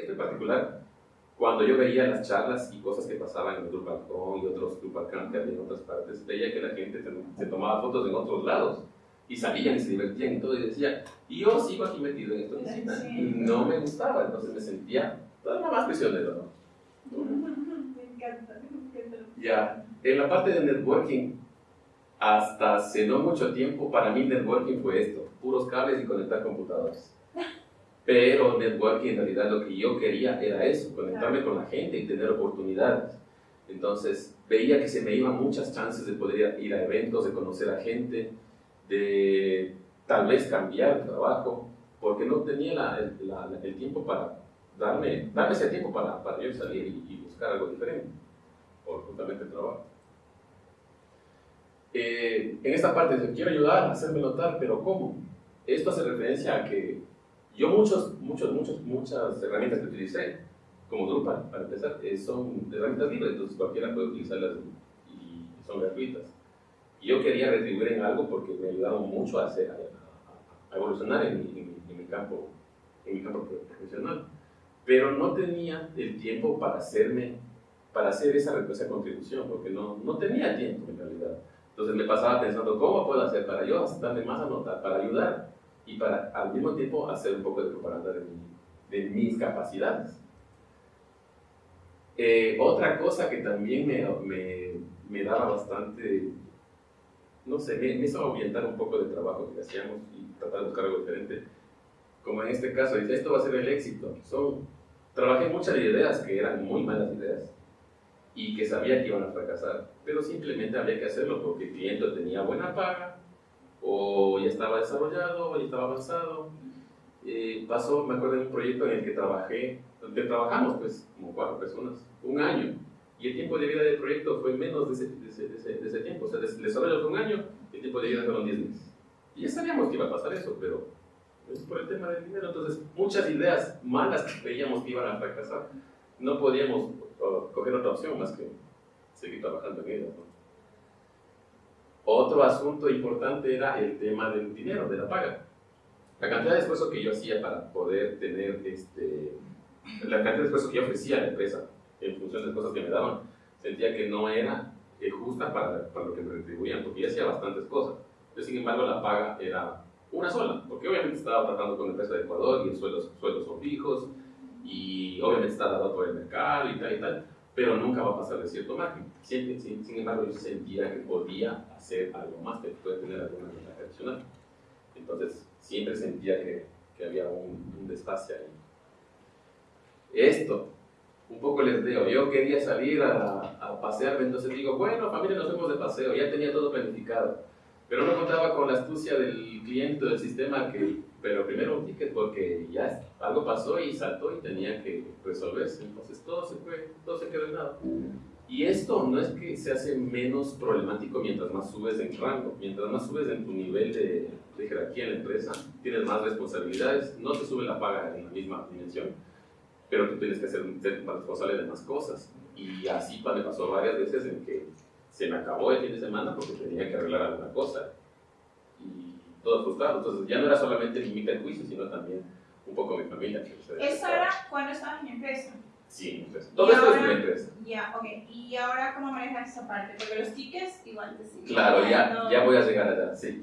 esto en particular, cuando yo veía las charlas y cosas que pasaban en el Drupal.com y otros Drupal que había en otras partes, veía que la gente se, tomaba fotos en otros lados y salían y se divertían y todo y decía, y yo sigo aquí metido en esta oficina y no me gustaba, entonces me sentía todavía más prisionero, ¿no? Me encanta, me encanta. Ya, en la parte de networking, hasta hace no mucho tiempo, para mí networking fue esto, puros cables y conectar computadores. Pero networking en realidad lo que yo quería era eso, conectarme con la gente y tener oportunidades. Entonces veía que se me iban muchas chances de poder ir a eventos, de conocer a gente, de tal vez cambiar trabajo, porque no tenía el, tiempo para darme, darme ese tiempo para, para yo salir y, y buscar algo diferente, por justamente el trabajo. Eh, en esta parte quiero ayudar, hacerme notar, pero ¿cómo? Esto hace referencia a que yo muchos, muchos, muchos, muchas herramientas que utilicé, como Drupal, para empezar, eh, son herramientas libres, entonces cualquiera puede utilizarlas y son gratuitas. Y yo quería retribuir en algo porque me ayudaron mucho a, hacer, a, evolucionar en mi, en, mi, campo, en mi campo profesional. Pero no tenía el tiempo para hacerme, para hacer esa, esa contribución, porque no, no tenía tiempo en realidad. Entonces me pasaba pensando, ¿cómo puedo hacer para yo darme más a notar, para ayudar y para al mismo tiempo hacer un poco de propaganda de, de mis capacidades? Eh, otra cosa que también me, me, me, daba bastante, no sé, me, hizo orientar un poco del trabajo que hacíamos y tratar de buscar algo diferente. Como en este caso, dice, esto va a ser el éxito. Son, trabajé muchas ideas que eran muy malas ideas y que sabía que iban a fracasar, pero simplemente había que hacerlo porque el cliente tenía buena paga, o ya estaba desarrollado, o ya estaba avanzado. Eh, pasó, me acuerdo de un proyecto en el que trabajé, donde trabajamos pues como cuatro personas, un año, y el tiempo de vida del proyecto fue menos de ese, de ese, de ese, tiempo, o sea, el desarrollo fue un año, el tiempo de vida fueron 10 meses. Y ya sabíamos que iba a pasar eso, pero es por el tema del dinero, entonces muchas ideas malas que veíamos que iban a fracasar, no podíamos coger otra opción más que seguir trabajando en ellas. Otro asunto importante era el tema del dinero, de la paga. La cantidad de esfuerzo que yo hacía para poder tener, este, la cantidad de esfuerzo que yo ofrecía a la empresa en función de las cosas que me daban, sentía que no era eh, justa para, para, lo que me retribuían, porque yo hacía bastantes cosas. Pero sin embargo, la paga era una sola, porque obviamente estaba tratando con la empresa de Ecuador y los sueldos, sueldos son fijos, y obviamente está dado por el mercado y tal y tal, pero nunca va a pasar de cierto margen. Siempre, sin, sin, embargo, yo sentía que podía hacer algo más, que puede tener alguna ventaja adicional. Entonces, siempre sentía que, que había un, un ahí. Esto, un poco les digo, yo quería salir a, a pasearme, entonces digo, bueno, familia, nos vemos de paseo, ya tenía todo planificado, pero no contaba con la astucia del cliente, del sistema que pero primero un ticket porque ya algo pasó y saltó y tenía que resolverse, entonces todo se fue, todo se quedó en nada. Y esto no es que se hace menos problemático mientras más subes en rango, mientras más subes en tu nivel de, de jerarquía en la empresa, tienes más responsabilidades, no te sube la paga en la misma dimensión, pero tú tienes que ser, ser responsable de más cosas. Y así me pasó varias veces en que se me acabó el fin de semana porque tenía que arreglar alguna cosa. Y todo frustrado. Entonces ya no era solamente mi juicio, sino también un poco mi familia. ¿Eso era cuando estabas en mi empresa? Sí, en empresa. Todo esto es mi empresa. Ya, ok. ¿Y ahora cómo manejas esa parte? Porque los tickets igual te siguen. Claro, ya, ya voy a llegar allá, sí.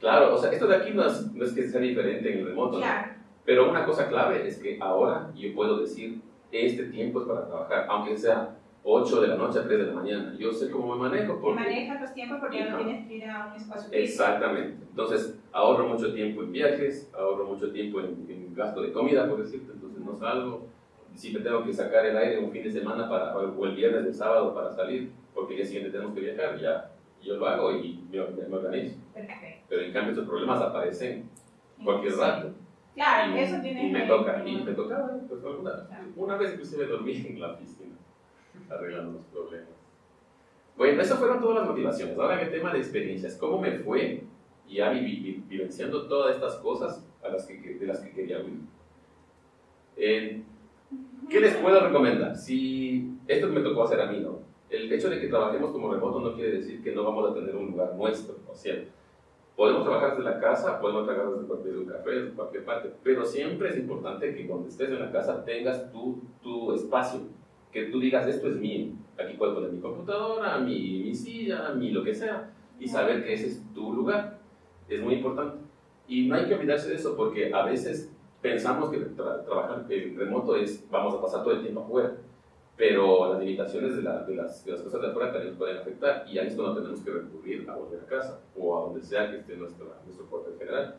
Claro, o sea, esto de aquí no es, no es que sea diferente en el remoto, claro. ¿no? Pero una cosa clave es que ahora yo puedo decir, este tiempo es para trabajar, aunque sea 8 de la noche a 3 de la mañana. Yo sé cómo me manejo. Porque... Manejas los tiempos porque ya no tienes que ir a un espacio físico. Exactamente. Entonces, ahorro mucho tiempo en viajes, ahorro mucho tiempo en, en, gasto de comida, por decirte. Entonces, no salgo. Si me tengo que sacar el aire un fin de semana para, o el viernes, el sábado para salir, porque el día siguiente tenemos que viajar, ya yo lo hago y me, me organizo. Perfecto. Pero en cambio, estos problemas aparecen cualquier Sí. rato. Claro, y, eso tiene y me toca, y me tocaba, pues, alguna, una vez inclusive dormí en la oficina, arreglando los problemas. Bueno, esas fueron todas las motivaciones. Ahora el tema de experiencias, ¿cómo me fue ya vi- vi- vivenciando todas estas cosas de las que quería huir? Eh, ¿Qué les puedo recomendar? Si esto me tocó hacer a mí, ¿no? El hecho de que trabajemos como remoto no quiere decir que no vamos a tener un lugar nuestro, o sea, Podemos trabajar desde la casa, podemos trabajar desde cualquier un café, desde cualquier parte, pero siempre es importante que cuando estés en la casa tengas tu, tu espacio, que tú digas, esto es mío, aquí puedo poner mi computadora, mi, mi silla, mi lo que sea, y saber que ese es tu lugar. Es muy importante. Y no hay que olvidarse de eso, porque a veces pensamos que trabajar en remoto es, vamos a pasar todo el tiempo afuera pero las limitaciones de, las, de, las, cosas de afuera también nos pueden afectar y ahí es cuando tenemos que recurrir a volver a casa o a donde sea que esté nuestro cuarto general.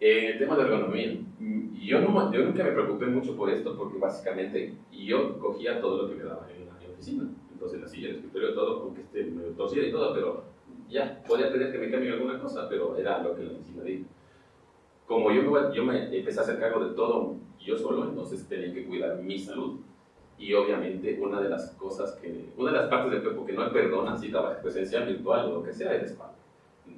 En el tema de ergonomía, yo, no, yo nunca me preocupé mucho por esto porque básicamente yo cogía todo lo que me daba en la, oficina. Entonces la silla, el escritorio, todo, aunque esté medio torcida y todo, pero ya, podía tener que me cambien alguna cosa, pero era lo que la oficina dijo. Como yo, yo me empecé a hacer cargo de todo yo solo, entonces tenía que cuidar mi salud. Y obviamente una de las cosas que, una de las partes del cuerpo que no perdona si trabajas presencial, virtual o lo que sea es la espalda.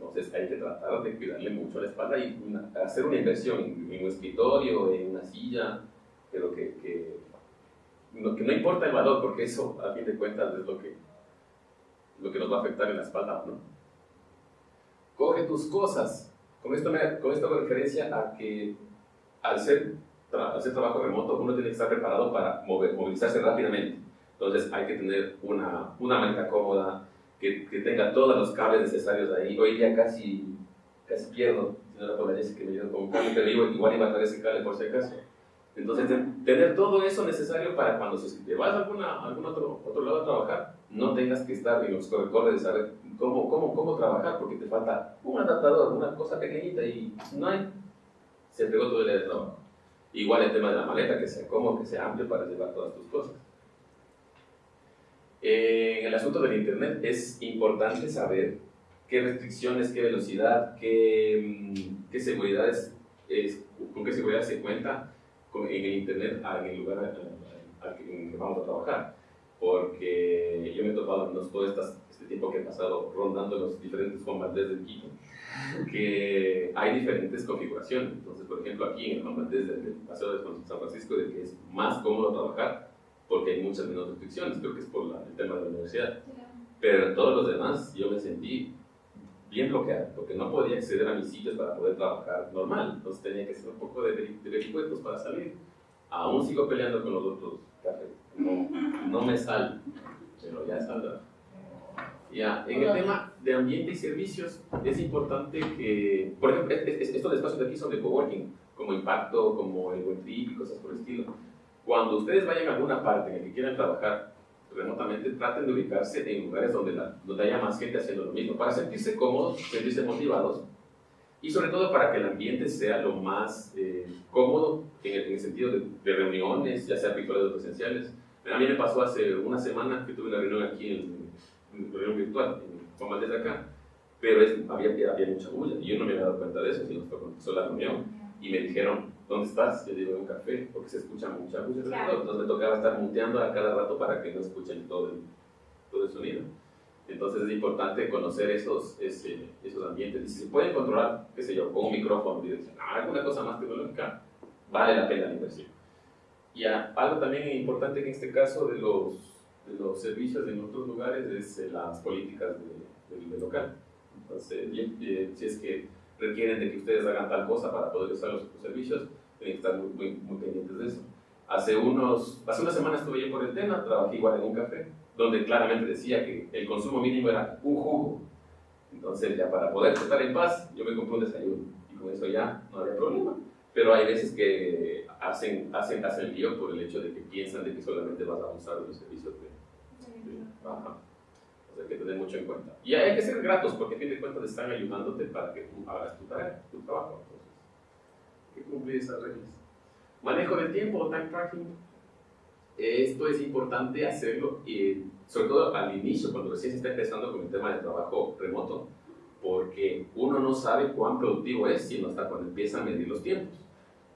Entonces hay que tratar de cuidarle mucho a la espalda y hacer una inversión en, un escritorio, en una silla, pero que, que, no, que no importa el valor, porque eso a fin de cuentas es lo que, lo que nos va a afectar en la espalda, ¿no? Coge tus cosas. Con esto, me, con esto hago referencia a que al ser hacer trabajo remoto, uno tiene que estar preparado para mover, movilizarse rápidamente. Entonces hay que tener una, una maleta cómoda, que, tenga todos los cables necesarios ahí. Hoy día casi, casi pierdo, si no la que me con un cable, pero igual iba a traer ese cable por si acaso. Entonces, tener todo eso necesario para cuando si te vas a alguna, algún otro, otro lado a trabajar, no tengas que estar en los corre de saber cómo, cómo, cómo trabajar, porque te falta un adaptador, una cosa pequeñita y no hay. Se pegó todo el día de trabajo. Igual el tema de la maleta, que sea cómodo, que sea amplio para llevar todas tus cosas. En el asunto del Internet es importante saber qué restricciones, qué velocidad, qué, mm, qué seguridades, es, con qué seguridad se cuenta con, en el Internet en el lugar al que vamos a trabajar. Porque yo me he topado en todo este tiempo que he pasado rondando los diferentes combates del Quito que hay diferentes configuraciones. Entonces, por ejemplo, aquí en el Juan desde el Paseo de San Francisco, de que es más cómodo trabajar porque hay muchas menos restricciones, creo que es por el tema de la universidad. Pero todos los demás yo me sentí bien bloqueado, porque no podía acceder a mis sitios para poder trabajar normal. Entonces tenía que hacer un poco de, de vericuetos para salir. Aún sigo peleando con los otros cafés. No, no me sale, pero ya saldrá. Ya, en el tema de ambiente y servicios es importante que, por ejemplo, estos espacios de aquí son de coworking, como Impacto, como el Buen Trip y cosas por el estilo. Cuando ustedes vayan a alguna parte en la que quieran trabajar remotamente, traten de ubicarse en lugares donde, la, donde haya más gente haciendo lo mismo, para sentirse cómodos, sentirse motivados y sobre todo para que el ambiente sea lo más eh, cómodo en el, sentido de, de, reuniones, ya sea virtuales o presenciales. A mí me pasó hace una semana que tuve una reunión aquí en, reunión virtual, como desde acá, pero es, había, había mucha bulla y yo no me había dado cuenta de eso, sino empezó la reunión y me dijeron, ¿dónde estás? Yo digo, en un café, porque se escucha mucha bulla entonces me tocaba estar muteando a cada rato para que no escuchen todo el, todo el sonido. Entonces es importante conocer esos, ese, esos ambientes. Y si se pueden controlar, qué sé yo, con un micrófono, y ah, alguna cosa más tecnológica, vale la pena la inversión. Y algo también importante en este caso de los de los servicios en otros lugares es eh, las políticas del local. Entonces, si es que requieren de que ustedes hagan tal cosa para poder usar los, servicios, tienen que estar muy, muy, pendientes de eso. Hace, unos, hace una semana estuve yo por el tema, trabajé igual en un café, donde claramente decía que el consumo mínimo era un jugo. Entonces, ya para poder estar en paz, yo me compré un desayuno y con eso ya no había problema. Pero hay veces que hacen, hacen, hacen lío por el hecho de que piensan de que solamente vas a usar los servicios de Ajá. O sea, que tener mucho en cuenta. Y hay que ser gratos porque a fin de cuentas están ayudándote para que tú hagas tu tarea, tu trabajo. Entonces, hay que cumplir esas reglas. Manejo del tiempo, time tracking. Esto es importante hacerlo, y sobre todo al inicio, cuando recién se está empezando con el tema de trabajo remoto, porque uno no sabe cuán productivo es sino hasta cuando empieza a medir los tiempos.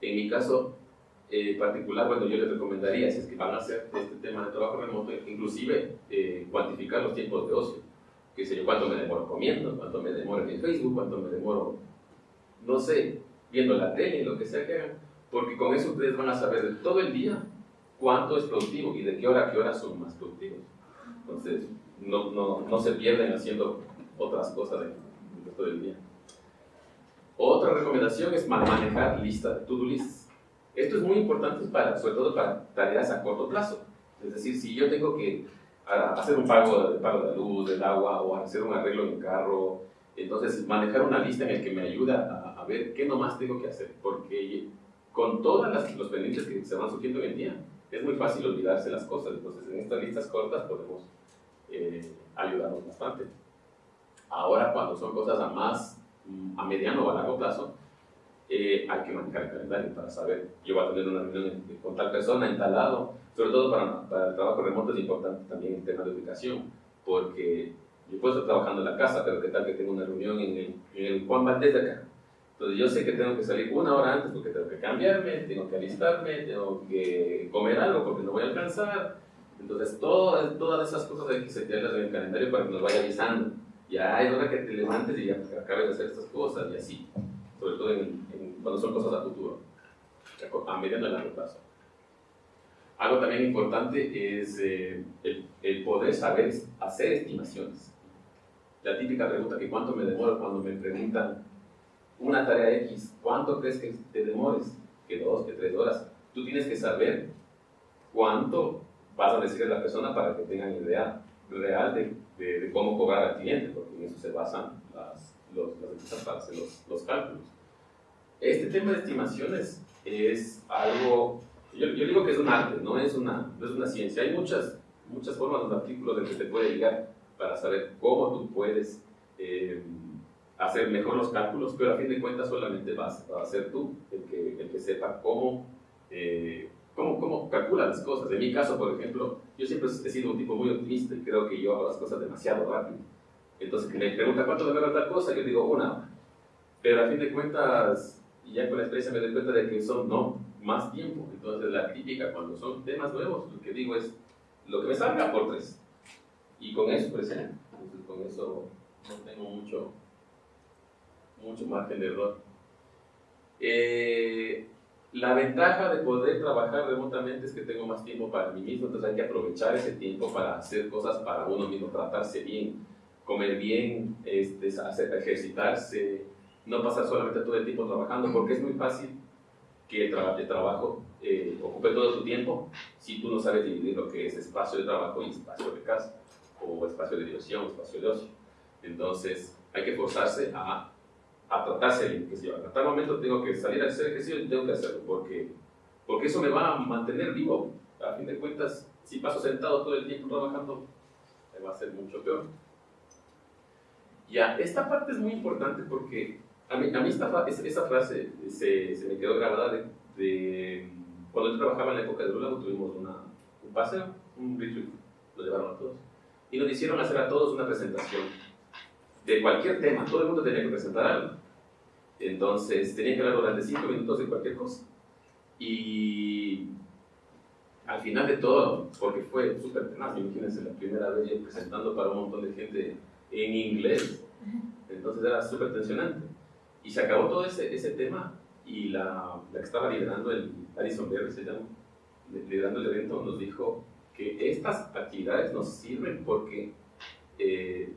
En mi caso, eh, particular, bueno, yo les recomendaría, si es que van a hacer este tema de trabajo remoto, inclusive eh, cuantificar los tiempos de ocio. Que sé yo, cuánto me demoro comiendo, cuánto me demoro en Facebook, cuánto me demoro, no sé, viendo la tele, lo que sea que hagan, porque con eso ustedes van a saber de todo el día cuánto es productivo y de qué hora a qué hora son más productivos. Entonces, no, no, no se pierden haciendo otras cosas resto del día. Otra recomendación es manejar lista de to-do lists. Esto es muy importante para, sobre todo para tareas a corto plazo. Es decir, si yo tengo que hacer un pago de, pago de luz, del agua o hacer un arreglo en mi carro, entonces manejar una lista en la que me ayuda a, a ver qué nomás tengo que hacer. Porque con todos los pendientes que se van surgiendo hoy en día, es muy fácil olvidarse las cosas. Entonces, en estas listas cortas podemos eh, ayudarnos bastante. Ahora, cuando son cosas a más, a mediano o a largo plazo, eh, hay que manejar el calendario para saber, yo voy a tener una reunión con tal persona en tal lado, sobre todo para, para, el trabajo remoto es importante también el tema de ubicación, porque yo puedo estar trabajando en la casa, pero qué tal que tengo una reunión en el, en el Juan Valdés de acá, entonces yo sé que tengo que salir una hora antes porque tengo que cambiarme, tengo que alistarme, tengo que comer algo porque no voy a alcanzar. Entonces todas, todas esas cosas hay que setearlas en el calendario para que nos vaya avisando. Ya es hora que te levantes y ya acabes de hacer estas cosas y así. Sobre todo cuando son cosas a futuro, a mediano y largo plazo. Algo también importante es eh, el, poder saber hacer estimaciones. La típica pregunta que cuánto me demoro cuando me preguntan una tarea X, ¿cuánto crees que te demores? Que dos, que tres horas. Tú tienes que saber cuánto vas a decirle a la persona para que tengan idea real de, cómo cobrar al cliente, porque en eso se basan las, los, empresas para hacer los, cálculos. Este tema de estimaciones es algo, yo, yo, digo que es un arte, no es una, no es una ciencia. Hay muchas, muchas formas, de artículos de que te puede llegar para saber cómo tú puedes eh, hacer mejor los cálculos, pero a fin de cuentas solamente vas, a ser tú el que, el que sepa cómo, eh, cómo, cómo calcula las cosas. En mi caso, por ejemplo, yo siempre he sido un tipo muy optimista y creo que yo hago las cosas demasiado rápido. Entonces, que me pregunta cuánto demora tal cosa, yo digo una Pero a fin de cuentas, y ya con la experiencia me doy cuenta de que son no, más tiempo. Entonces, la crítica cuando son temas nuevos, lo que digo es lo que me salga por tres. Y con eso, pues, entonces, con eso no tengo mucho, mucho margen de error. Eh, la ventaja de poder trabajar remotamente es que tengo más tiempo para mí mismo, entonces hay que aprovechar ese tiempo para hacer cosas para uno mismo, tratarse bien, comer bien, este, hacer, ejercitarse, no pasar solamente todo el tiempo trabajando, porque es muy fácil que el, trabajo eh, ocupe todo tu tiempo si tú no sabes dividir lo que es espacio de trabajo y espacio de casa, o espacio de diversión, espacio de ocio. Entonces hay que forzarse a a tratarse bien, que si a tal momento tengo que salir a hacer ejercicio tengo que hacerlo, porque, porque eso me va a mantener vivo. A fin de cuentas, si paso sentado todo el tiempo trabajando, me va a ser mucho peor. Ya, esta parte es muy importante porque a mí, a mí esta, esa frase se, se, me quedó grabada de, de, cuando yo trabajaba en la época de Lula, tuvimos una, un paseo, un retreat, lo llevaron a todos, y nos hicieron hacer a todos una presentación de cualquier tema, todo el mundo tenía que presentar algo. Entonces tenía que hablar durante cinco minutos de cualquier cosa. Y al final de todo, porque fue súper tenaz, imagínense la primera vez presentando para un montón de gente en inglés, entonces era súper tensionante. Y se acabó todo ese, ese tema y la, la, que estaba liderando, el Alison Berry se llama, liderando el evento, nos dijo que estas actividades nos sirven porque eh,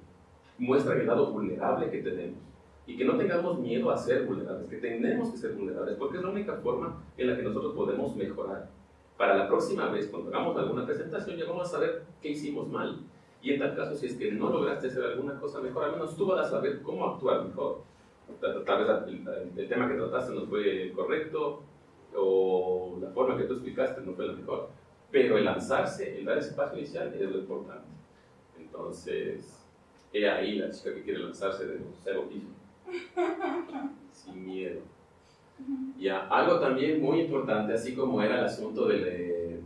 muestran el lado vulnerable que tenemos. Y que no tengamos miedo a ser vulnerables, que tenemos que ser vulnerables, porque es la única forma en la que nosotros podemos mejorar. Para la próxima vez, cuando hagamos alguna presentación, ya vamos a saber qué hicimos mal. Y en tal caso, si es que no lograste hacer alguna cosa mejor, al menos tú vas a saber cómo actuar mejor. Tal vez el, tema que trataste no fue correcto, o la forma que tú explicaste no fue la mejor. Pero el lanzarse, el dar ese paso inicial es lo importante. Entonces, He ahí la chica que quiere lanzarse de cero piso. Sin miedo. Ya, algo también muy importante, así como era el asunto del...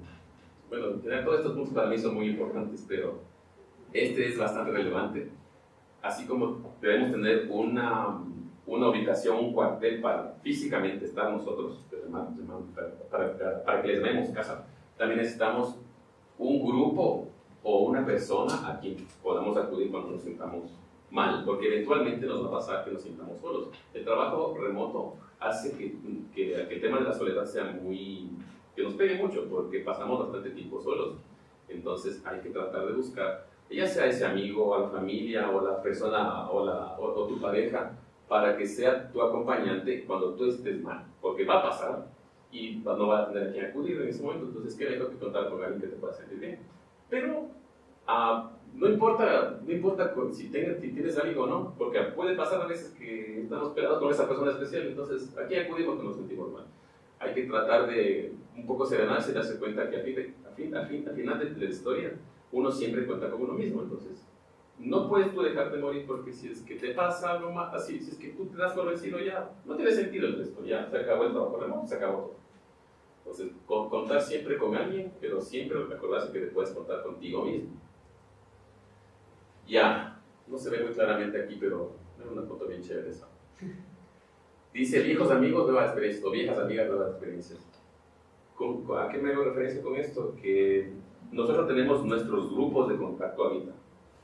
bueno, todos estos puntos para mí son muy importantes, pero este es bastante relevante. Así como debemos tener una, una ubicación, un cuartel para físicamente estar nosotros, para, para, para que les demos casa, también necesitamos un grupo o una persona a quien podamos acudir cuando nos sintamos mal, porque eventualmente nos va a pasar que nos sintamos solos. El trabajo remoto hace que, que, el tema de la soledad sea muy, que nos pegue mucho, porque pasamos bastante tiempo solos. Entonces hay que tratar de buscar ya sea ese amigo o la familia o la persona o, la, o, tu pareja, para que sea tu acompañante cuando tú estés mal, porque va a pasar y no va a tener a quien acudir en ese momento, entonces qué mejor que contar con alguien que te pueda sentir bien. Pero uh, no importa, no importa si, si tienes alguien o no, porque puede pasar a veces que estamos peleados con esa persona especial, entonces aquí acudimos cuando nos sentimos mal. Hay que tratar de un poco serenarse y darse cuenta que a fin, fin, al final de la historia uno siempre cuenta con uno mismo, entonces no puedes tú dejar de morir porque si es que te pasa algo más así, si es que tú te das por vencido ya, no tiene sentido el resto, ya se acabó el trabajo remoto, se acabó todo. Entonces, contar siempre con alguien, pero siempre recordarse que te puedes contar contigo mismo. Ya, no se ve muy claramente aquí, pero es una foto bien chévere esa. Dice, viejos amigos, nuevas experiencias, o viejas amigas, nuevas experiencias. ¿A qué me hago referencia con esto? Que nosotros tenemos nuestros grupos de contacto ahorita,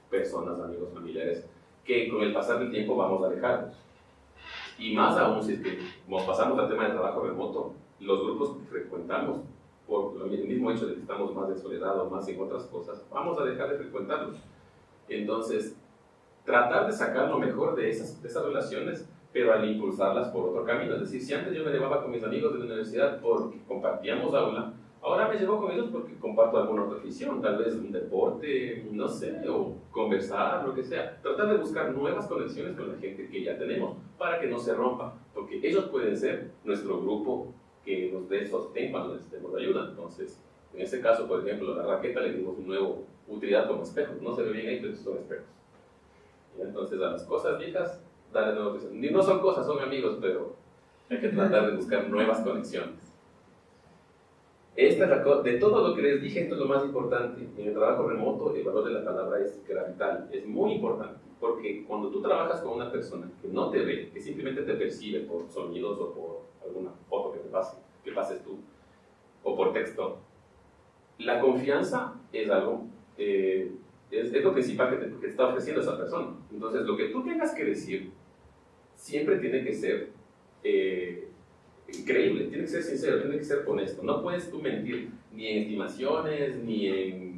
personas, amigos, familiares, que con el pasar del tiempo vamos a dejarlos. Y más aún si es que nos pasamos al tema del trabajo remoto, los grupos que frecuentamos, por el mismo hecho de que estamos más en soledad o más en otras cosas, vamos a dejar de frecuentarlos. Entonces, tratar de sacar lo mejor de esas, de esas relaciones, pero al impulsarlas por otro camino. Es decir, si antes yo me llevaba con mis amigos de la universidad porque compartíamos aula, ahora me llevo con ellos porque comparto alguna otra afición, tal vez un deporte, no sé, o conversar, lo que sea. Tratar de buscar nuevas conexiones con la gente que ya tenemos para que no se rompa, porque ellos pueden ser nuestro grupo que nos dé sostén cuando necesitemos ayuda. Entonces, en este caso, por ejemplo, la raqueta le dimos una nueva utilidad como espejos. No se ve bien ahí, pero son espejos. Y entonces, a las cosas viejas, dale nueva Ni No son cosas, son amigos, pero hay que tratar de buscar nuevas conexiones. Esta de todo lo que les dije, esto es lo más importante. En el trabajo remoto, el valor de la palabra es vital, es muy importante, porque cuando tú trabajas con una persona que no te ve, que simplemente te percibe por sonidos o por alguna foto que te pase, que pases tú, o por texto, la confianza es algo, eh, es, lo principal que te, te, está ofreciendo esa persona. Entonces, lo que tú tengas que decir siempre tiene que ser eh, increíble, tiene que ser sincero, tiene que ser honesto. No puedes tú mentir ni en estimaciones, ni en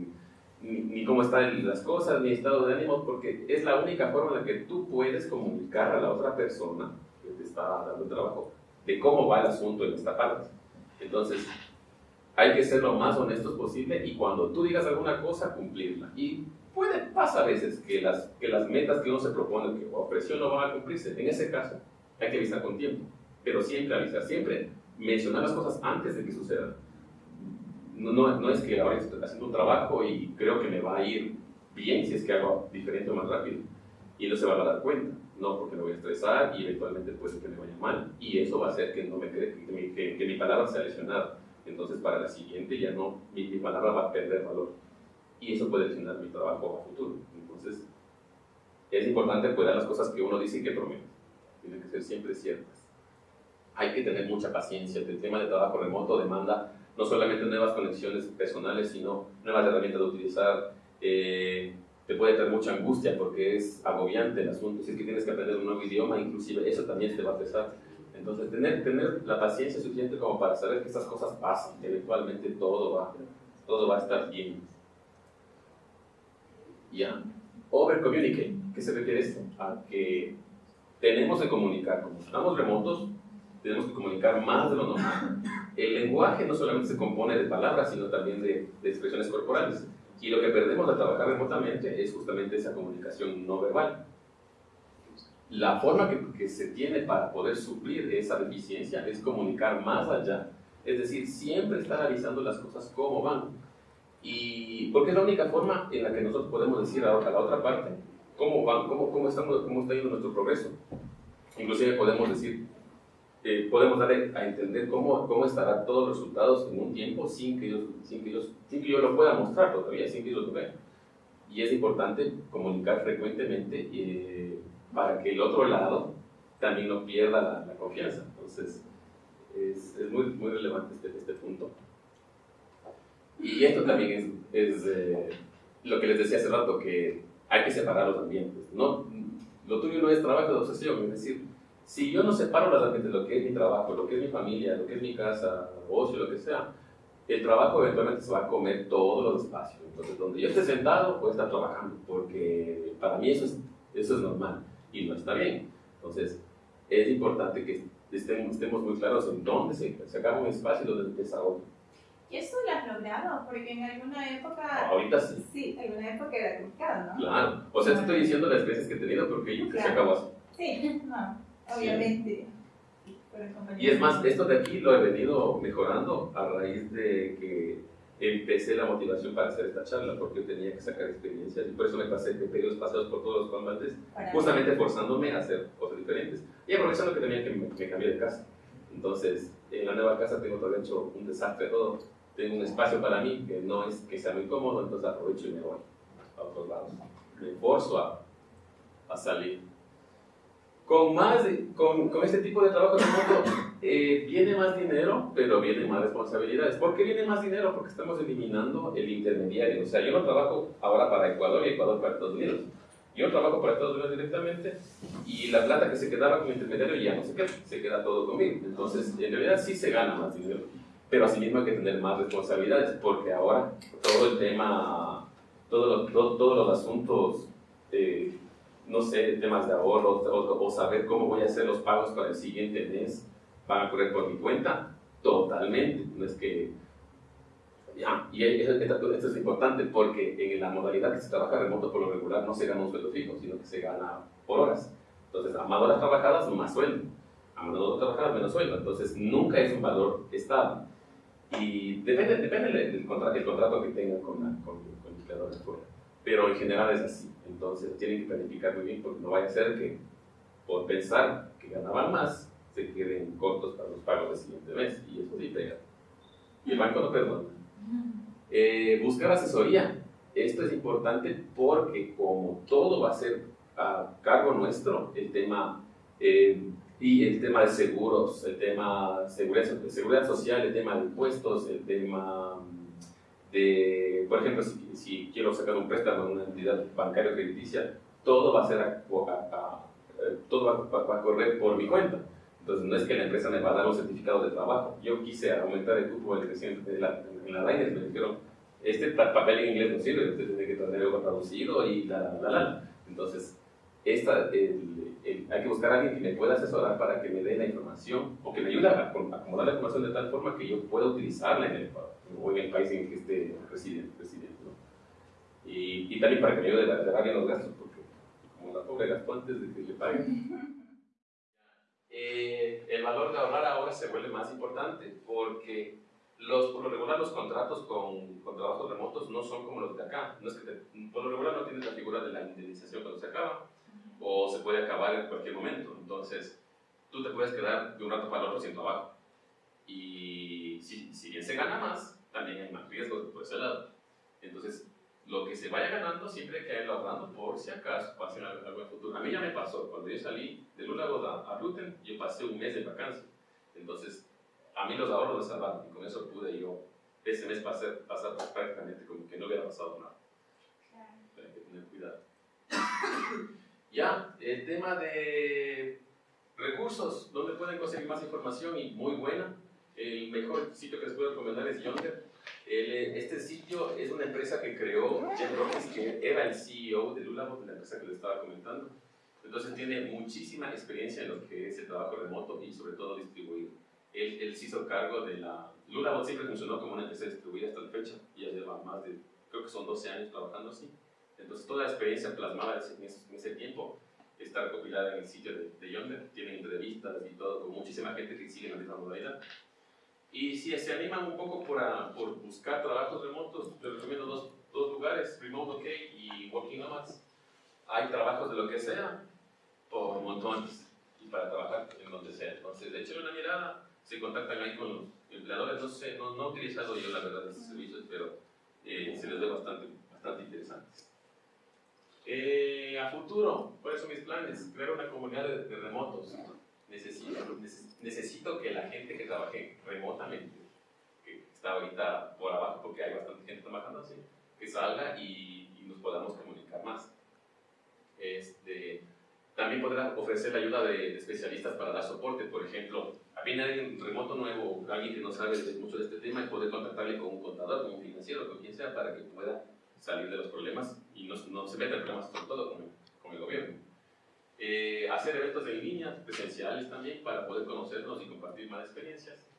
ni, cómo están las cosas, ni estado de ánimo, porque es la única forma en la que tú puedes comunicar a la otra persona que te está dando trabajo de cómo va el asunto en esta parte. Entonces, hay que ser lo más honestos posible y cuando tú digas alguna cosa, cumplirla. Y puede, pasa a veces que las, que las metas que uno se propone, que o presión no van a cumplirse. En ese caso, hay que avisar con tiempo. Pero siempre avisar, siempre mencionar las cosas antes de que sucedan. No, no, no es que ahora estoy haciendo un trabajo y creo que me va a ir bien si es que hago diferente o más rápido. Y no se van a dar cuenta no porque me voy a estresar y eventualmente puede que me vaya mal y eso va a hacer que no me que, mi, que, mi palabra sea lesionada. Entonces para la siguiente ya no, mi, palabra va a perder valor y eso puede lesionar mi trabajo a futuro. Entonces es importante cuidar las cosas que uno dice y que promete. Tienen que ser siempre ciertas. Hay que tener mucha paciencia. El tema de trabajo remoto demanda no solamente nuevas conexiones personales, sino nuevas herramientas de utilizar. Eh, te puede traer mucha angustia porque es agobiante el asunto. Si es que tienes que aprender un nuevo idioma, inclusive eso también te va a pesar. Entonces, tener, tener la paciencia suficiente como para saber que estas cosas pasan, eventualmente todo va, todo va a estar bien. Ya. Over communicate. ¿Qué se refiere esto? A que tenemos que comunicar. Como estamos remotos, tenemos que comunicar más de lo normal. El lenguaje no solamente se compone de palabras, sino también de, de expresiones corporales. Y lo que perdemos al trabajar remotamente es justamente esa comunicación no verbal. La forma que, que, se tiene para poder suplir esa deficiencia es comunicar más allá. Es decir, siempre estar avisando las cosas cómo van. Y porque es la única forma en la que nosotros podemos decir a, la otra parte cómo van, cómo, cómo, estamos, cómo está yendo nuestro progreso. Inclusive podemos decir, eh, podemos dar a entender cómo, cómo estarán todos los resultados en un tiempo sin que, ellos, sin, que ellos, sin que yo lo pueda mostrar todavía, sin que ellos lo vean. Y es importante comunicar frecuentemente eh, para que el otro lado también no pierda la, confianza. Entonces, es, es, muy, muy relevante este, este punto. Y esto también es, es eh, lo que les decía hace rato, que hay que separar los ambientes. No, lo tuyo no es trabajo de obsesión, es decir, si yo no separo las de lo que es mi trabajo, lo que es mi familia, lo que es mi casa, ocio, lo que sea, el trabajo eventualmente se va a comer todos los espacios. Entonces, donde yo esté sentado, puedo estar trabajando, porque para mí eso es, eso es normal y no está bien. Entonces, es importante que estemos, estemos muy claros en dónde se, se acaba un espacio y dónde empieza otro. ¿Y eso lo has logrado? Porque en alguna época... Ahorita sí. Sí, en alguna época era complicado, ¿no? Claro. O sea, te estoy diciendo las veces que he tenido porque yo que se acabó así. Sí, no, obviamente. Y es más, esto de aquí lo he venido mejorando a raíz de que empecé la motivación para hacer esta charla, porque yo tenía que sacar experiencias y por eso me pasé de periodos pasados por todos los combates, justamente forzándome a hacer cosas diferentes y aprovechando que tenía que me, me cambié de casa. Entonces, en la nueva casa tengo todavía hecho un desastre todo. Tengo un espacio para mí que no es que sea muy cómodo, entonces aprovecho y me voy a otros lados. Me forzo a, a salir con, más, con, con este tipo de trabajo remoto eh, viene más dinero, pero viene más responsabilidades. ¿Por qué viene más dinero? Porque estamos eliminando el intermediario. O sea, yo no trabajo ahora para Ecuador y Ecuador para Estados Unidos. Yo trabajo para Estados Unidos directamente y la plata que se quedaba con el intermediario ya no se queda, se queda todo conmigo. Entonces, en realidad sí se gana más dinero, pero asimismo hay que tener más responsabilidades porque ahora todo el tema, todos los, todos los asuntos eh, no sé, temas de ahorro o, saber cómo voy a hacer los pagos para el siguiente mes, van a correr por mi cuenta, totalmente. No es que... Ya, y esto, es importante porque en la modalidad que se trabaja remoto por lo regular no se gana un sueldo fijo, sino que se gana por horas. Entonces, a más horas trabajadas, más sueldo. A más horas trabajadas, menos sueldo. Entonces, nunca es un valor estable. Y depende, depende del, contrato, el contrato que tengan con, con, con el creador de fuera. Pero en general es así. Entonces tienen que planificar muy bien porque no vaya a ser que por pensar que ganaban más se queden cortos para los pagos del siguiente mes y eso sí pega. Y el banco no perdona. Eh, buscar asesoría. Esto es importante porque como todo va a ser a cargo nuestro, el tema eh, y el tema de seguros, el tema de seguridad, seguridad social, el tema de impuestos, el tema por ejemplo, si, quiero sacar un préstamo en una entidad bancaria crediticia, todo va a ser eh, todo va, a correr por mi cuenta. Entonces, no es que la empresa me va a dar un certificado de trabajo. Yo quise aumentar el cupo del presidente de la, en la Diners, me dijeron, este papel en inglés no sirve, usted tiene que tener algo traducido y la, la, la. Entonces, esta, el, hay que buscar a alguien que me pueda asesorar para que me dé la información o que me ayude a acomodar la información de tal forma que yo pueda utilizarla en el, o en el país en que esté residente. ¿no? y, y, también para que me ayude a dar bien los gastos, porque como la pobre gastó antes de que le paguen. Eh, el valor de ahorrar ahora se vuelve más importante porque los, por lo regular los contratos con, con, trabajos remotos no son como los de acá. No es que por lo regular no tienes la figura de la indemnización cuando se acaba o se puede acabar en cualquier momento. Entonces, tú te puedes quedar de un rato para otro sin trabajo. Y si, si bien se gana más, también hay más riesgos por ese lado. Entonces, lo que se vaya ganando siempre hay que irlo ahorrando por si acaso pase algo en el futuro. A mí ya me pasó, cuando yo salí de Lulago a, a Ruten, yo pasé un mes de vacancia. Entonces, a mí los ahorros me salvaron y con eso pude yo ese mes pasar, pasar prácticamente como que no hubiera pasado nada. Claro. Hay que tener cuidado. Ya, el tema de recursos, ¿dónde pueden conseguir más información y muy buena? El mejor sitio que les puedo recomendar es Yonder. este sitio es una empresa que creó Jeff Robbins, que era el CEO de Lulabot, la empresa que les estaba comentando. Entonces tiene muchísima experiencia en lo que es el trabajo remoto y sobre todo distribuido. Él, él se hizo cargo de la... Lulabot siempre funcionó como una empresa distribuida hasta la fecha, ya lleva más de, creo que son 12 años trabajando así. Entonces, toda la experiencia plasmada en ese, tiempo está recopilada en el sitio de, Yonder. Tienen entrevistas y todo, con muchísima gente que sigue la misma modalidad. Y si se animan un poco por, por buscar trabajos remotos, les recomiendo dos, dos, lugares, Remote OK y Working Nomads. Hay trabajos de lo que sea, por montones, y para trabajar en donde sea. Entonces, échenle una mirada, se contactan ahí con los empleadores. No sé, no, no he utilizado yo la verdad esos servicios, pero eh, se les ve bastante, bastante interesantes. Eh, a futuro, ¿cuáles son mis planes? Crear una comunidad de, remotos. Necesito, necesito que la gente que trabaje remotamente, que está ahorita por abajo porque hay bastante gente trabajando así, que salga y, nos podamos comunicar más. Este, también podrá ofrecer la ayuda de, especialistas para dar soporte. Por ejemplo, viene alguien remoto nuevo, alguien que no sabe mucho de este tema y puede contactarle con un contador, con un financiero, con quien sea, para que pueda salir de los problemas y no, no se meta en problemas sobre todo con, con el gobierno. Eh, hacer eventos en línea, presenciales también, para poder conocernos y compartir más experiencias.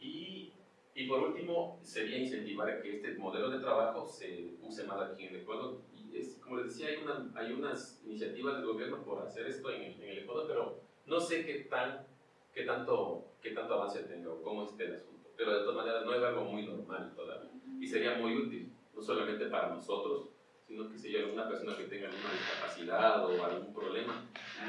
Y, y por último, sería incentivar que este modelo de trabajo se use más aquí en el Ecuador. Y es, como les decía, hay, una, hay unas iniciativas del gobierno por hacer esto en el, en el Ecuador, pero no sé qué, tan, qué, tanto, qué tanto avance tenga o cómo esté el asunto. Pero de todas maneras no es algo muy normal todavía. Y sería muy útil, no solamente para nosotros, sino que hay alguna persona que tenga alguna discapacidad o algún problema,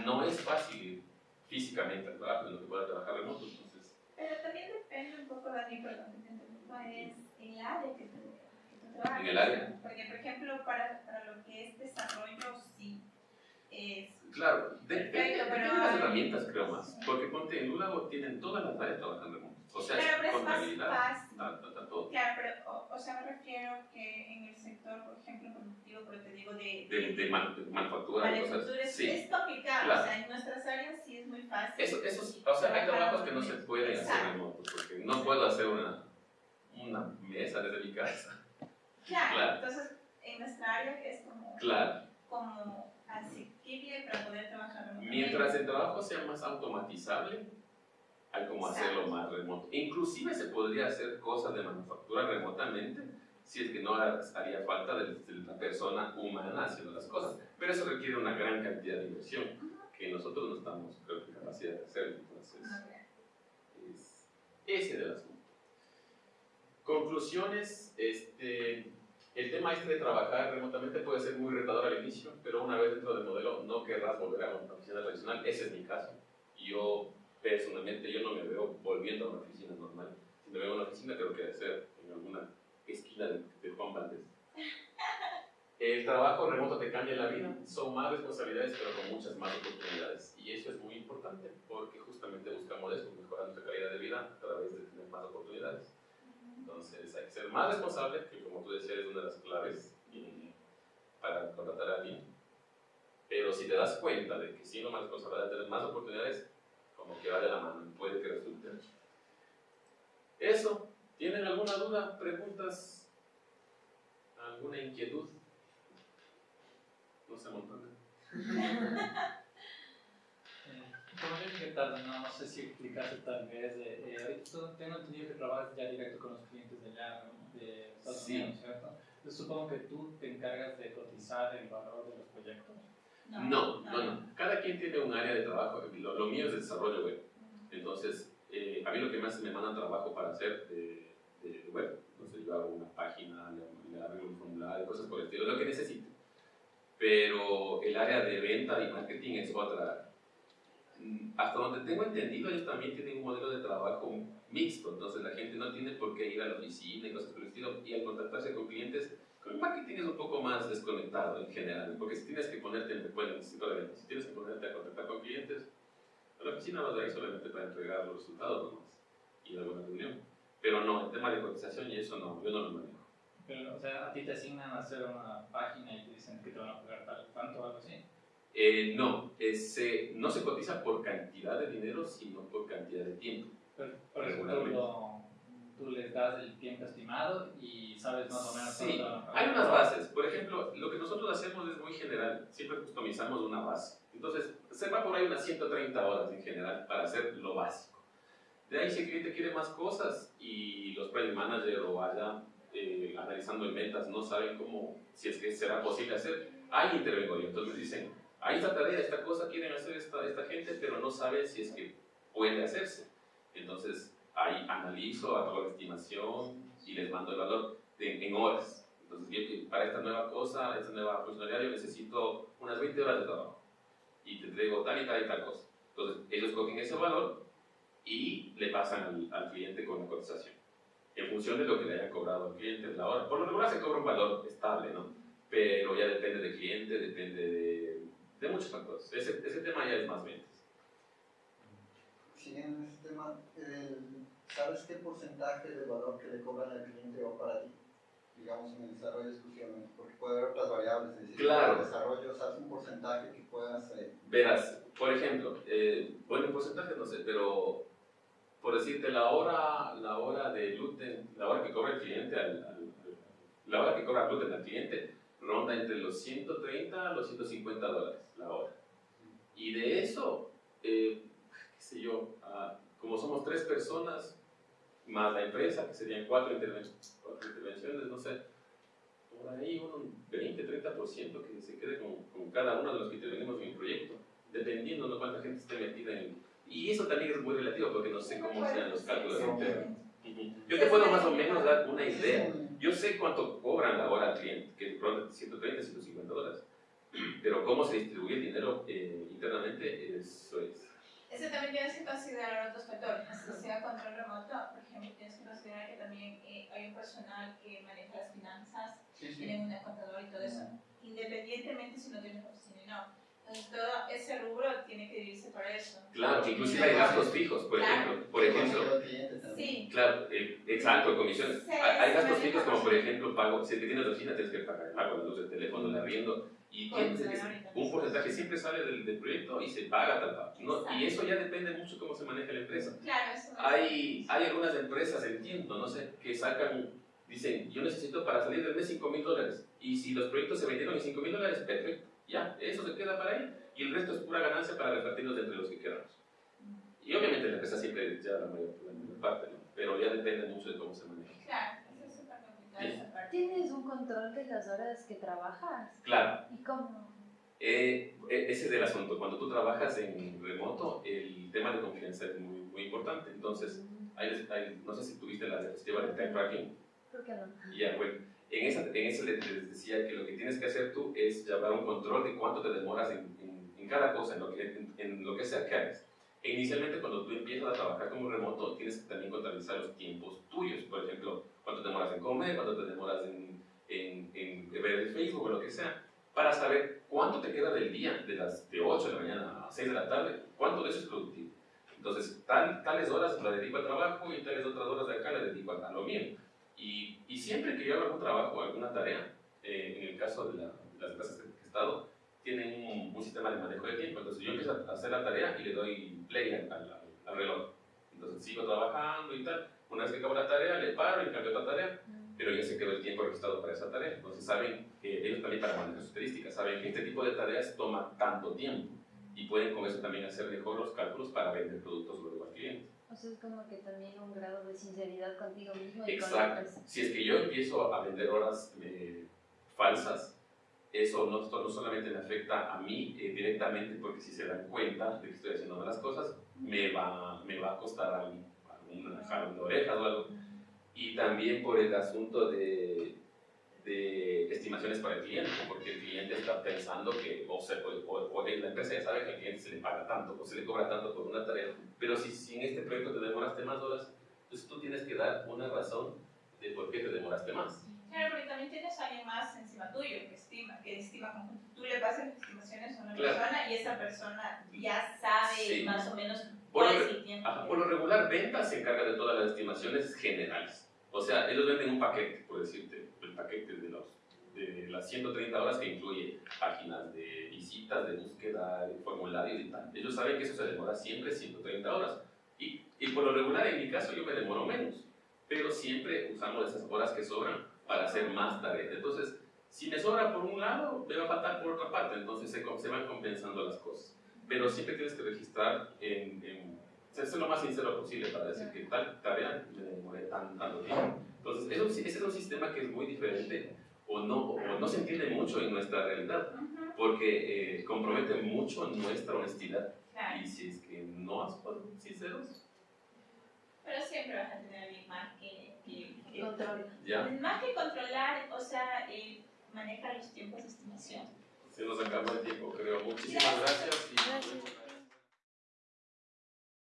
no es fácil físicamente trabajo en lo que pueda trabajar remoto. Entonces, Pero también depende un poco, Dani, perdón, que te interrumpa, es el área que, tú trabajas. En el área. Porque, por ejemplo, para, para lo que es desarrollo, sí es claro, de, de, pero las herramientas creo más, porque ponte en Lulago tienen todas las áreas trabajando remoto. O sea, Claro, pero es más fácil. todo. Claro, pero, o, sea, me refiero que en el sector, por ejemplo, productivo, pero te digo de, De, de, man- de manufactura, de manufactura, cosas. es, Sí. es complicado, Claro. o sea, en nuestras áreas sí es muy fácil. Eso, eso, sí, o sea, hay trabajos que no se pueden hacer Exacto. remotos, porque no puedo hacer una, una mesa desde mi casa. Claro, Claro. entonces, en nuestra área es como, Claro, como asequible para poder trabajar remotamente. mientras el trabajo sea más automatizable, hay como hacerlo más remoto. Inclusive se podría hacer cosas de manufactura remotamente, si es que no haría falta de, la persona humana haciendo las cosas. Pero eso requiere una gran cantidad de inversión, que nosotros no estamos, creo que, capacidad de hacerlo. Entonces, es ese del asunto. Conclusiones, este, el tema este de trabajar remotamente puede ser muy retador al inicio, pero una vez dentro del modelo no querrás volver a una oficina tradicional, ese es mi caso. Yo personalmente yo no me veo volviendo a una oficina normal. Si me veo en una oficina creo que debe ser en alguna esquina de, de Juan Valdez. El trabajo remoto te cambia la vida, son más responsabilidades pero con muchas más oportunidades y eso es muy importante porque justamente buscamos eso, mejorar nuestra calidad de vida a través de tener más oportunidades. Entonces hay que ser más responsable, que como tú decías es una de las claves eh, para contratar a alguien. Pero si te das cuenta de que siendo más responsable de tener más oportunidades, como que va de la mano puede que resulte. Eso, ¿tienen alguna duda, preguntas, alguna inquietud? No se amontonen. Eh, dije tarde, no, no sé si explicaste tal vez, eh, eh, ahorita tengo entendido que trabajas ya directo con los clientes de allá, ¿no? de Estados Sí. Unidos, ¿cierto? Entonces supongo que tú te encargas de cotizar el valor de los proyectos. No, no, no. Cada quien tiene un área de trabajo. Lo, lo mío es desarrollo web. Entonces, eh, a mí lo que más me mandan trabajo para hacer de, de web. Entonces, yo hago una página, le, arreglo un formulario, cosas por el estilo, lo que necesite. Pero el área de venta y marketing es otra. Mm, Hasta donde tengo entendido, ellos también tienen un modelo de trabajo mixto. Entonces, la gente no tiene por qué ir a la oficina y cosas por el estilo. Y al contactarse con clientes, con el marketing es un poco más desconectado en general, porque si tienes que ponerte, en- bueno, si tienes que ponerte a contactar con clientes, a la oficina vas a ir solamente para entregar los resultados nomás y alguna reunión. Pero no, el tema de cotización y eso no, yo no lo manejo. Pero, o sea, a ti te asignan a hacer una página y te dicen que te van a pagar tal, tanto o algo así. Eh, no, es, eh, no se cotiza por cantidad de dinero, sino por cantidad de tiempo. Pero, por eso Regularmente. lo- tú les das el tiempo estimado y sabes más o menos Sí, cuánto hay unas bases. Por ejemplo, lo que nosotros hacemos es muy general. Siempre customizamos una base. Entonces, se va por ahí unas 130 horas en general para hacer lo básico. De ahí, si el cliente quiere más cosas y los project manager o allá eh, analizando en ventas no saben cómo, si es que será posible hacer, ahí intervengo yo. Entonces dicen, hay esta tarea, esta cosa, quieren hacer esta, esta gente, pero no saben si es que puede hacerse. Entonces, ahí analizo, hago la estimación y les mando el valor en horas. Entonces, que para esta nueva cosa, esta nueva funcionalidad, yo necesito unas 20 horas de trabajo. Y te traigo tal y tal y tal cosa. Entonces, ellos cogen ese valor y le pasan al, cliente con la cotización. En función de lo que le haya cobrado al cliente la hora. Por lo regular se cobra un valor estable, ¿no? Pero ya depende del cliente, depende de, de muchos factores. Ese, ese tema ya es más ventas. Siguiendo ese tema, el- ¿sabes qué porcentaje de valor que le cobran al cliente va para ti? Digamos en el desarrollo exclusivamente, porque puede haber otras variables, es decir, Claro. en el desarrollo, ¿sabes un porcentaje que puedas... eh, Verás, por ejemplo, eh, bueno, en porcentaje no sé, pero por decirte, la hora, la hora de gluten, la hora que cobra el cliente al- al- la hora que cobra gluten al cliente ronda entre los 130 a los 150 dólares la hora. Y de eso, eh, qué sé yo, ah, como somos tres personas, más la empresa, que serían cuatro, interven- cuatro intervenciones, no sé, por ahí un 20-30% que se quede con, con cada uno de los que intervenimos en el proyecto, dependiendo de cuánta gente esté metida en... Y eso también es muy relativo porque no sé cómo sean los cálculos internos. Yo te puedo más o menos dar una idea. Yo sé cuánto cobran la hora al cliente, que ronda 130, 150 dólares. Pero cómo se distribuye el dinero eh, internamente, eso es. Eso también tienes que considerar otros factores. Si sea control remoto, por ejemplo, tienes que considerar que también eh, hay un personal que maneja las finanzas, Sí, sí. tienen un contador y todo eso, independientemente si no tienes oficina o no. Entonces, todo ese rubro tiene que dividirse para eso. Claro, inclusive hay gastos fijos, por Claro. ejemplo. Por ejemplo. Sí, Claro, eh, exacto, comisiones. Sí, Hay, gastos fijos como por ejemplo pago, si te tienes oficina tienes que pagar el agua, la luz, el teléfono, el arriendo y Pues, que- un mismo. porcentaje siempre sale del, del proyecto y se paga tal. ¿no? Y eso ya depende mucho cómo se maneja la empresa. claro, eso es. Hay, hay algunas empresas, entiendo, no sé, que sacan, dicen, yo necesito para salir del mes 5 mil dólares y si los proyectos se vendieron en 5 mil dólares, perfecto, ya, eso se queda para ahí y el resto es pura ganancia para repartirlos entre los que queramos. Y obviamente la empresa siempre ya la mayor, la mayor parte, ¿no? pero ya depende mucho de cómo se maneja. Claro, eso es súper complicado Sí. esa parte. ¿Tienes un control de las horas que trabajas? Claro, ¿Y cómo? eh, e- ese es el asunto. Cuando tú trabajas en remoto, el tema de confianza es muy, muy importante. Entonces, hay- no sé si tuviste la diapositiva de time tracking. ¿Por qué no? Ya, bueno, en esa, en esa les, les decía que lo que tienes que hacer tú es llevar un control de cuánto te demoras en, en- en cada cosa, en lo, que, en, en lo que sea que hagas. E inicialmente, cuando tú empiezas a trabajar como remoto, tienes que también contabilizar los tiempos tuyos. Por ejemplo, cuánto te demoras en comer, cuánto te demoras en, en, en ver el Facebook o lo que sea, para saber cuánto te queda del día, de las de 8 de la mañana a 6 de la tarde, cuánto de eso es productivo. Entonces, tal, tales horas las dedico al trabajo y tales otras horas de acá las dedico a, lo mío. Y, y siempre que yo hago algún trabajo, alguna tarea, eh, en el caso de, la- de las que que he estado, tienen un, un sistema de manejo de tiempo. Entonces yo empiezo a hacer la tarea y le doy play al, al- al reloj. Entonces sigo trabajando y tal. Una vez que acabo la tarea, le paro y cambio otra tarea, pero ya se quedó el tiempo registrado para esa tarea. Entonces saben que ellos también para manejar sus estadísticas, saben que este tipo de tareas toma tanto tiempo y pueden con eso también hacer mejor los cálculos para vender productos luego al cliente. O sea, es como que también un grado de sinceridad contigo mismo y con Exacto. empresa. Si es que yo empiezo a vender horas eh, falsas, eso no, esto no solamente me afecta a mí eh, directamente, porque si se dan cuenta de que estoy haciendo malas cosas, me va, me va a costar algún algún jalón de orejas o algo. Y también por el asunto de, de estimaciones para el cliente, porque el cliente está pensando que, o, sea, o, o- o la empresa ya sabe que al cliente se le paga tanto, o se le cobra tanto por una tarea, pero si, si en este proyecto te demoraste más horas, entonces tú tienes que dar una razón de por qué te demoraste más. Claro, porque también tienes a alguien más encima tuyo que estima, que estima como tú le pasas las estimaciones a una Claro. persona y esa persona ya sabe Sí. más o menos Por cuál lo es el tiempo. Ajá, por lo regular, ventas se encarga de todas las estimaciones generales. O sea, ellos venden un paquete, por decirte, el paquete de, los, de las 130 horas que incluye páginas de visitas, de búsqueda, de formularios y tal. Ellos saben que eso se demora siempre 130 horas. Y, y por lo regular, en mi caso, yo me demoro menos. Pero siempre usamos esas horas que sobran para hacer más tareas. Entonces, si me sobra por un lado, me va a faltar por otra parte. Entonces, se, se van compensando las cosas. Pero siempre tienes que registrar en, en ser lo más sincero posible para decir que tal tarea me demoré tan, tanto tiempo. Entonces, eso ese es un sistema que es muy diferente o no, o no se entiende mucho en nuestra realidad, porque eh, compromete mucho nuestra honestidad. Y si es que no somos sinceros, Pero siempre vas a tener alguien más que, que- Control. ya Más que controlar, o sea, eh, manejar los tiempos de estimación. se nos acabó el tiempo, creo. Muchísimas gracias